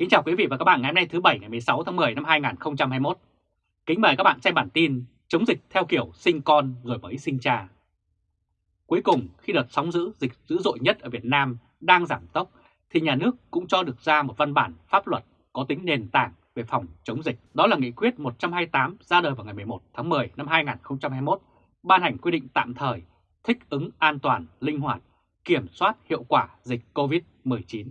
Kính chào quý vị và các bạn ngày hôm nay thứ Bảy ngày 16 tháng 10 năm 2021. Kính mời các bạn xem bản tin chống dịch theo kiểu sinh con rồi mới sinh cha. Cuối cùng khi đợt sóng dữ dịch dữ dội nhất ở Việt Nam đang giảm tốc thì nhà nước cũng cho được ra một văn bản pháp luật có tính nền tảng về phòng chống dịch. Đó là Nghị quyết 128 ra đời vào ngày 11 tháng 10 năm 2021, ban hành quy định tạm thời thích ứng an toàn, linh hoạt, kiểm soát hiệu quả dịch COVID-19.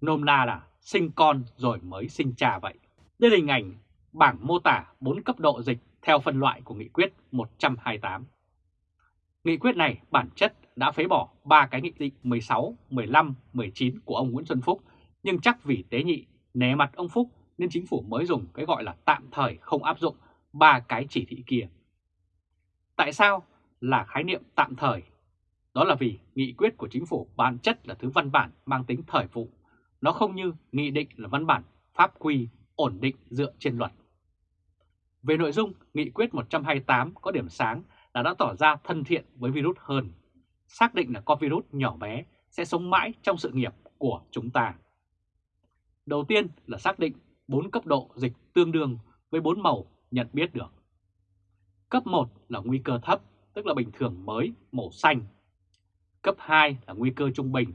Nôm na là sinh con rồi mới sinh cha vậy. Đây là hình ảnh bảng mô tả 4 cấp độ dịch theo phân loại của Nghị quyết 128. Nghị quyết này bản chất đã phế bỏ ba cái nghị định 16, 15, 19 của ông Nguyễn Xuân Phúc, nhưng chắc vì tế nhị né mặt ông Phúc nên chính phủ mới dùng cái gọi là tạm thời không áp dụng ba cái chỉ thị kia. Tại sao là khái niệm tạm thời? Đó là vì nghị quyết của chính phủ bản chất là thứ văn bản mang tính thời vụ nó không như nghị định là văn bản pháp quy ổn định dựa trên luật. Về nội dung, nghị quyết 128 có điểm sáng là đã tỏ ra thân thiện với virus hơn, xác định là con virus nhỏ bé sẽ sống mãi trong sự nghiệp của chúng ta. Đầu tiên là xác định 4 cấp độ dịch tương đương với 4 màu nhận biết được. Cấp 1 là nguy cơ thấp, tức là bình thường mới, màu xanh. Cấp 2 là nguy cơ trung bình,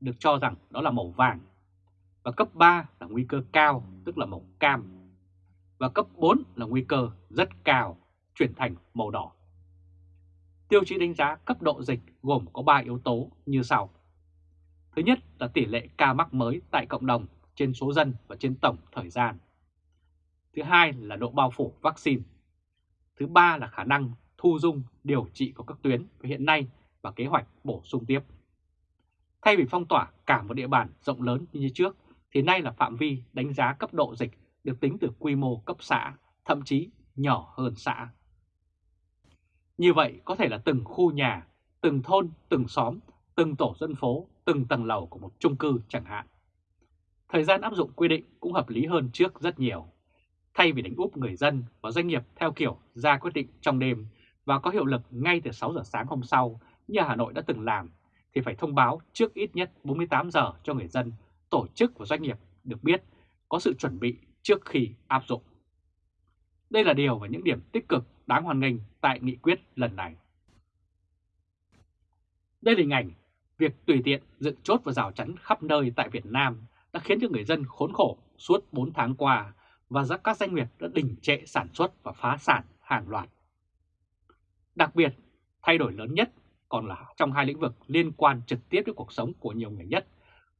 được cho rằng đó là màu vàng và cấp 3 là nguy cơ cao, tức là màu cam. Và cấp 4 là nguy cơ rất cao, chuyển thành màu đỏ. Tiêu chí đánh giá cấp độ dịch gồm có 3 yếu tố như sau. Thứ nhất là tỷ lệ ca mắc mới tại cộng đồng trên số dân và trên tổng thời gian. Thứ hai là độ bao phủ vaccine. Thứ ba là khả năng thu dung điều trị của các tuyến hiện nay và kế hoạch bổ sung tiếp. Thay vì phong tỏa cả một địa bàn rộng lớn như trước, thì nay là phạm vi đánh giá cấp độ dịch được tính từ quy mô cấp xã, thậm chí nhỏ hơn xã. Như vậy có thể là từng khu nhà, từng thôn, từng xóm, từng tổ dân phố, từng tầng lầu của một chung cư chẳng hạn. Thời gian áp dụng quy định cũng hợp lý hơn trước rất nhiều. Thay vì đánh úp người dân và doanh nghiệp theo kiểu ra quyết định trong đêm và có hiệu lực ngay từ 6 giờ sáng hôm sau như Hà Nội đã từng làm, thì phải thông báo trước ít nhất 48 giờ cho người dân tổ chức và doanh nghiệp được biết có sự chuẩn bị trước khi áp dụng. Đây là điều và những điểm tích cực đáng hoan nghênh tại nghị quyết lần này. Đây là hình ảnh việc tùy tiện dựng chốt và rào chắn khắp nơi tại Việt Nam đã khiến cho người dân khốn khổ suốt 4 tháng qua và các doanh nghiệp đã đình trệ sản xuất và phá sản hàng loạt. Đặc biệt, thay đổi lớn nhất còn là trong hai lĩnh vực liên quan trực tiếp đến cuộc sống của nhiều người nhất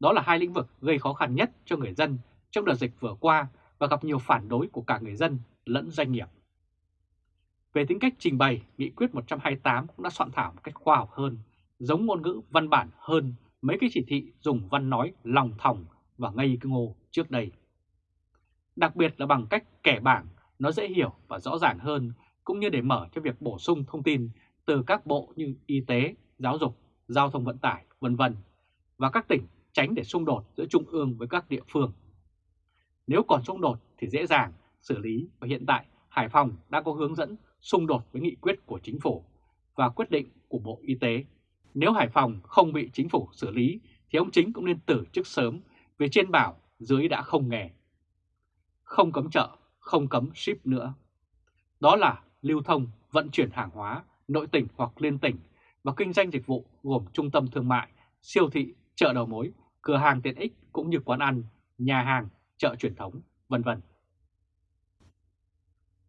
đó là hai lĩnh vực gây khó khăn nhất cho người dân trong đợt dịch vừa qua và gặp nhiều phản đối của cả người dân lẫn doanh nghiệp. Về tính cách trình bày, Nghị quyết 128 cũng đã soạn thảo một cách khoa học hơn, giống ngôn ngữ văn bản hơn mấy cái chỉ thị dùng văn nói lòng thòng và ngây ngô trước đây. Đặc biệt là bằng cách kẻ bảng, nó dễ hiểu và rõ ràng hơn, cũng như để mở cho việc bổ sung thông tin từ các bộ như y tế, giáo dục, giao thông vận tải, vân vân và các tỉnh tránh để xung đột giữa Trung ương với các địa phương. Nếu còn xung đột thì dễ dàng xử lý và hiện tại Hải Phòng đã có hướng dẫn xung đột với nghị quyết của chính phủ và quyết định của Bộ Y tế. Nếu Hải Phòng không bị chính phủ xử lý thì ông chính cũng nên từ chức sớm vì trên bảo dưới đã không nghề. Không cấm chợ, không cấm ship nữa. Đó là lưu thông, vận chuyển hàng hóa, nội tỉnh hoặc liên tỉnh và kinh doanh dịch vụ gồm trung tâm thương mại, siêu thị, chợ đầu mối cửa hàng tiện ích cũng như quán ăn, nhà hàng, chợ truyền thống, vân vân.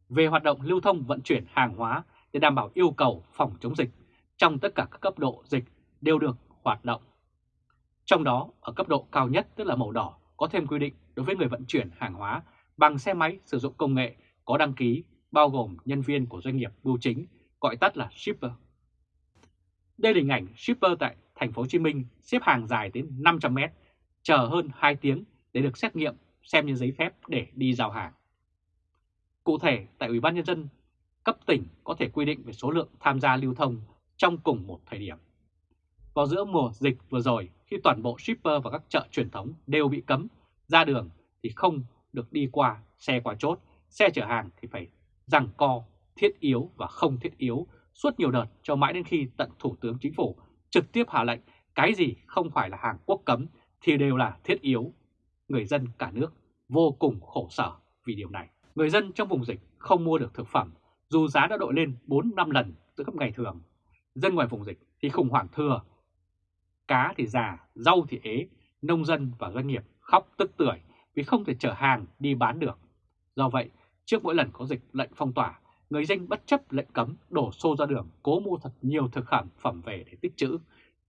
Về hoạt động lưu thông vận chuyển hàng hóa để đảm bảo yêu cầu phòng chống dịch trong tất cả các cấp độ dịch đều được hoạt động. Trong đó, ở cấp độ cao nhất tức là màu đỏ có thêm quy định đối với người vận chuyển hàng hóa bằng xe máy sử dụng công nghệ có đăng ký bao gồm nhân viên của doanh nghiệp bưu chính, gọi tắt là shipper. Đây là hình ảnh shipper tại thành phố Hồ Chí Minh xếp hàng dài đến 500 mét, chờ hơn 2 tiếng để được xét nghiệm xem như giấy phép để đi giao hàng. Cụ thể, tại Ủy ban nhân dân cấp tỉnh có thể quy định về số lượng tham gia lưu thông trong cùng một thời điểm. Vào giữa mùa dịch vừa rồi, khi toàn bộ shipper và các chợ truyền thống đều bị cấm ra đường thì không được đi qua xe qua chốt, xe chở hàng thì phải rằng co thiết yếu và không thiết yếu suốt nhiều đợt cho mãi đến khi tận Thủ tướng Chính phủ trực tiếp hạ lệnh cái gì không phải là hàng quốc cấm thì đều là thiết yếu. Người dân cả nước vô cùng khổ sở vì điều này. Người dân trong vùng dịch không mua được thực phẩm dù giá đã đội lên 4-5 lần từ cấp ngày thường. Dân ngoài vùng dịch thì khủng hoảng thừa. Cá thì già, rau thì ế, nông dân và doanh nghiệp khóc tức tưởi vì không thể chở hàng đi bán được. Do vậy, trước mỗi lần có dịch lệnh phong tỏa, người dân bất chấp lệnh cấm đổ xô ra đường cố mua thật nhiều thực phẩm phẩm về để tích trữ,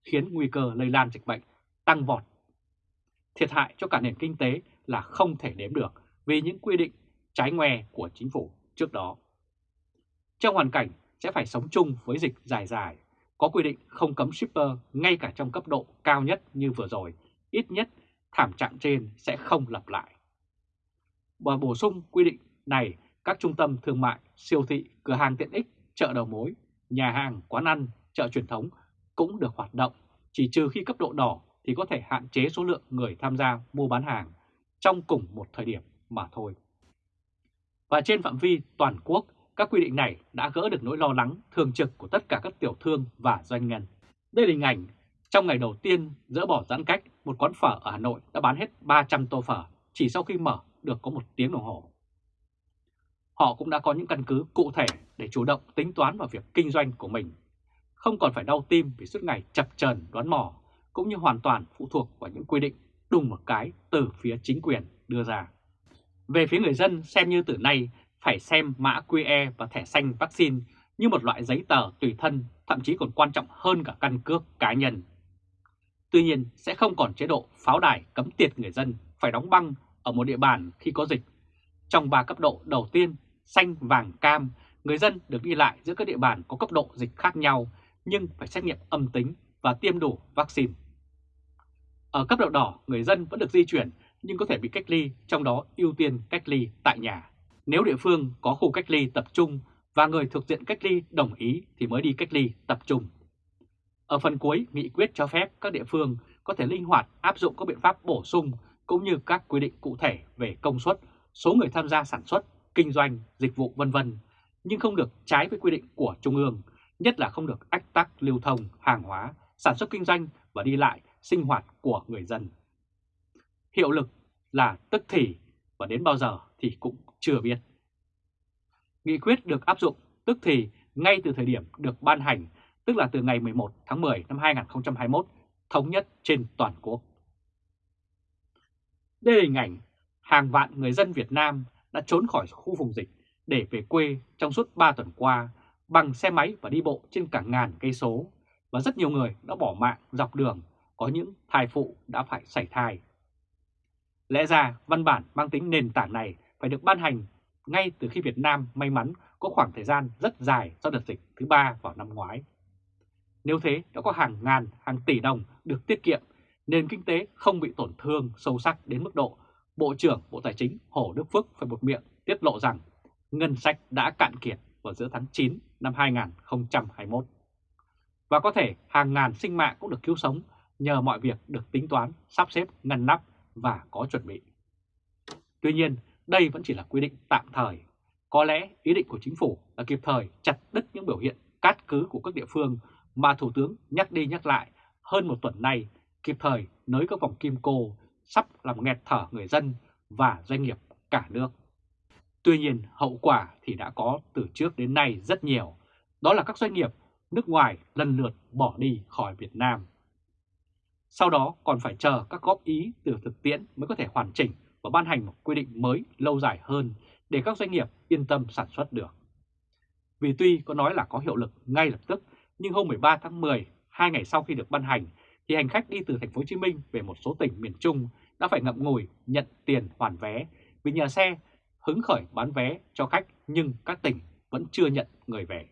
khiến nguy cơ lây lan dịch bệnh tăng vọt. Thiệt hại cho cả nền kinh tế là không thể đếm được vì những quy định trái ngoe của chính phủ trước đó. Trong hoàn cảnh sẽ phải sống chung với dịch dài dài, có quy định không cấm shipper ngay cả trong cấp độ cao nhất như vừa rồi, ít nhất thảm trạng trên sẽ không lặp lại. Và bổ sung quy định này, các trung tâm thương mại, siêu thị, cửa hàng tiện ích, chợ đầu mối, nhà hàng, quán ăn, chợ truyền thống cũng được hoạt động, chỉ trừ khi cấp độ đỏ thì có thể hạn chế số lượng người tham gia mua bán hàng trong cùng một thời điểm mà thôi. Và trên phạm vi toàn quốc, các quy định này đã gỡ được nỗi lo lắng thường trực của tất cả các tiểu thương và doanh nhân. Đây là hình ảnh trong ngày đầu tiên dỡ bỏ giãn cách, một quán phở ở Hà Nội đã bán hết 300 tô phở chỉ sau khi mở được có một tiếng đồng hồ. Họ cũng đã có những căn cứ cụ thể để chủ động tính toán vào việc kinh doanh của mình, không còn phải đau tim vì suốt ngày chập chờn đoán mò, cũng như hoàn toàn phụ thuộc vào những quy định đùng một cái từ phía chính quyền đưa ra. Về phía người dân xem như từ nay phải xem mã QE và thẻ xanh vaccine như một loại giấy tờ tùy thân, thậm chí còn quan trọng hơn cả căn cước cá nhân. Tuy nhiên sẽ không còn chế độ pháo đài cấm tiệt người dân phải đóng băng ở một địa bàn khi có dịch. Trong 3 cấp độ đầu tiên, xanh, vàng, cam, người dân được đi lại giữa các địa bàn có cấp độ dịch khác nhau nhưng phải xét nghiệm âm tính và tiêm đủ vaccine. Ở cấp độ đỏ, người dân vẫn được di chuyển nhưng có thể bị cách ly, trong đó ưu tiên cách ly tại nhà. Nếu địa phương có khu cách ly tập trung và người thuộc diện cách ly đồng ý thì mới đi cách ly tập trung. Ở phần cuối, nghị quyết cho phép các địa phương có thể linh hoạt áp dụng các biện pháp bổ sung cũng như các quy định cụ thể về công suất, số người tham gia sản xuất, kinh doanh, dịch vụ vân vân, nhưng không được trái với quy định của Trung ương, nhất là không được ách tắc lưu thông, hàng hóa, sản xuất kinh doanh và đi lại, sinh hoạt của người dân. Hiệu lực là tức thì và đến bao giờ thì cũng chưa biết. Nghị quyết được áp dụng tức thì ngay từ thời điểm được ban hành, tức là từ ngày 11 tháng 10 năm 2021, thống nhất trên toàn quốc. Đây là hình ảnh hàng vạn người dân Việt Nam đã trốn khỏi khu vùng dịch để về quê trong suốt 3 tuần qua bằng xe máy và đi bộ trên cả ngàn cây số và rất nhiều người đã bỏ mạng dọc đường, có những thai phụ đã phải sảy thai. Lẽ ra văn bản mang tính nền tảng này phải được ban hành ngay từ khi Việt Nam may mắn có khoảng thời gian rất dài sau đợt dịch thứ ba vào năm ngoái. Nếu thế đã có hàng ngàn, hàng tỷ đồng được tiết kiệm, nền kinh tế không bị tổn thương sâu sắc đến mức độ Bộ trưởng Bộ Tài chính Hồ Đức Phước phải một miệng tiết lộ rằng ngân sách đã cạn kiệt vào giữa tháng 9 năm 2021. Và có thể hàng ngàn sinh mạng cũng được cứu sống nhờ mọi việc được tính toán, sắp xếp, ngăn nắp và có chuẩn bị. Tuy nhiên, đây vẫn chỉ là quy định tạm thời. Có lẽ ý định của chính phủ là kịp thời chặt đứt những biểu hiện cát cứ của các địa phương mà Thủ tướng nhắc đi nhắc lại hơn một tuần nay, kịp thời nới các vòng kim cô sắp làm nghẹt thở người dân và doanh nghiệp cả nước. Tuy nhiên, hậu quả thì đã có từ trước đến nay rất nhiều, đó là các doanh nghiệp nước ngoài lần lượt bỏ đi khỏi Việt Nam. Sau đó còn phải chờ các góp ý từ thực tiễn mới có thể hoàn chỉnh và ban hành một quy định mới lâu dài hơn để các doanh nghiệp yên tâm sản xuất được. Vì tuy có nói là có hiệu lực ngay lập tức, nhưng hôm 13 tháng 10, hai ngày sau khi được ban hành, thì hành khách đi từ thành phố Hồ Chí Minh về một số tỉnh miền Trung đã phải ngậm ngùi nhận tiền hoàn vé vì nhà xe hứng khởi bán vé cho khách nhưng các tỉnh vẫn chưa nhận người về.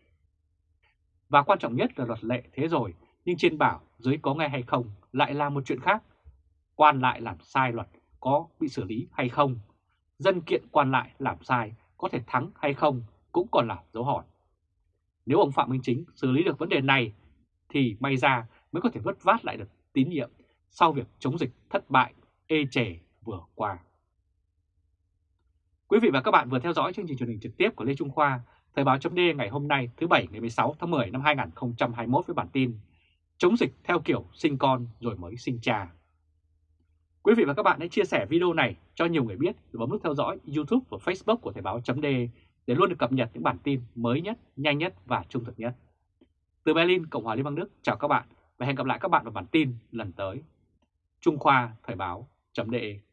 Và quan trọng nhất là luật lệ thế rồi, nhưng trên bảo dưới có nghe hay không lại là một chuyện khác. Quan lại làm sai luật có bị xử lý hay không? Dân kiện quan lại làm sai có thể thắng hay không cũng còn là dấu hỏi. Nếu ông Phạm Minh Chính xử lý được vấn đề này thì may ra mới có thể vất vát lại được tín nhiệm sau việc chống dịch thất bại ê chề vừa qua. Quý vị và các bạn vừa theo dõi chương trình truyền hình trực tiếp của Lê Trung Khoa, Thời báo chấm ngày hôm nay thứ Bảy ngày 16 tháng 10 năm 2021 với bản tin Chống dịch theo kiểu sinh con rồi mới sinh cha. Quý vị và các bạn hãy chia sẻ video này cho nhiều người biết và bấm nút theo dõi YouTube và Facebook của Thời báo chấm để luôn được cập nhật những bản tin mới nhất, nhanh nhất và trung thực nhất. Từ Berlin, Cộng hòa Liên bang Đức, chào các bạn và hẹn gặp lại các bạn vào bản tin lần tới. Trung Khoa Thời báo.de